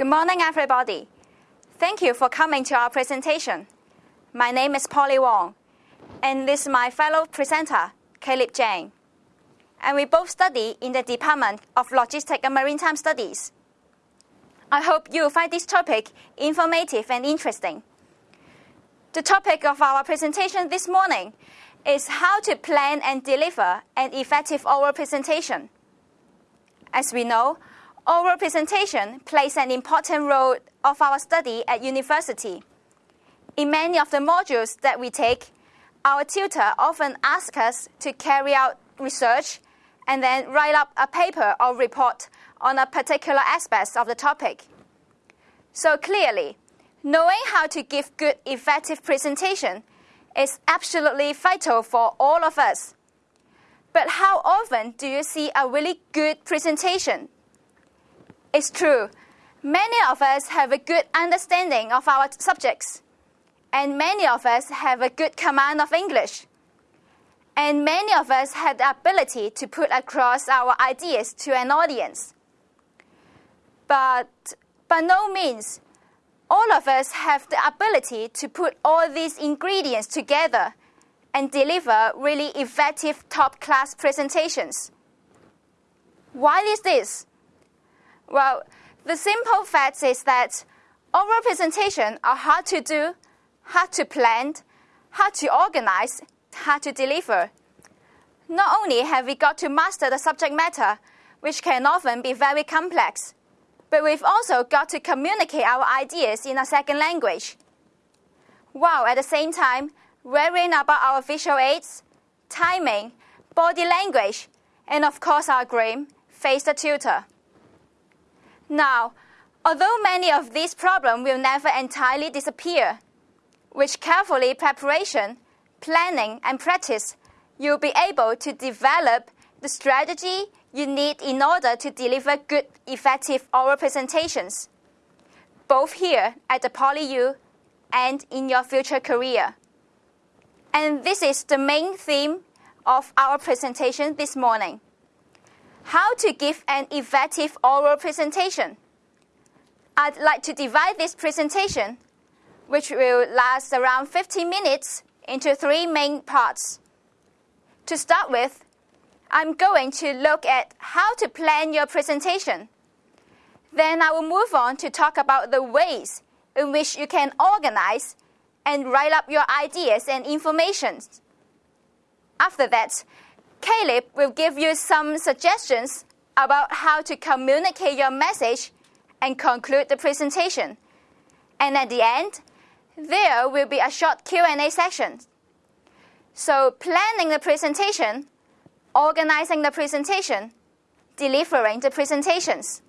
Good morning, everybody. Thank you for coming to our presentation. My name is Polly Wong, and this is my fellow presenter, Caleb Jang. And we both study in the Department of Logistics and Maritime Studies. I hope you find this topic informative and interesting. The topic of our presentation this morning is how to plan and deliver an effective oral presentation. As we know, oral presentation plays an important role of our study at university. In many of the modules that we take, our tutor often asks us to carry out research and then write up a paper or report on a particular aspect of the topic. So clearly, knowing how to give good, effective presentation is absolutely vital for all of us. But how often do you see a really good presentation? It's true, many of us have a good understanding of our subjects, and many of us have a good command of English. And many of us have the ability to put across our ideas to an audience. But by no means all of us have the ability to put all these ingredients together and deliver really effective top class presentations. Why is this? Well, the simple fact is that oral presentations are hard to do, hard to plan, hard to organize, hard to deliver. Not only have we got to master the subject matter, which can often be very complex, but we've also got to communicate our ideas in a second language, while at the same time worrying about our visual aids, timing, body language, and of course our grim, face the tutor. Now, although many of these problems will never entirely disappear, with carefully preparation, planning, and practice, you'll be able to develop the strategy you need in order to deliver good, effective oral presentations, both here at the PolyU and in your future career. And this is the main theme of our presentation this morning. How to give an effective oral presentation. I'd like to divide this presentation, which will last around 15 minutes, into three main parts. To start with, I'm going to look at how to plan your presentation. Then I will move on to talk about the ways in which you can organize and write up your ideas and information. After that, Caleb will give you some suggestions about how to communicate your message and conclude the presentation. And at the end, there will be a short Q&A session. So planning the presentation organizing the presentation, delivering the presentations.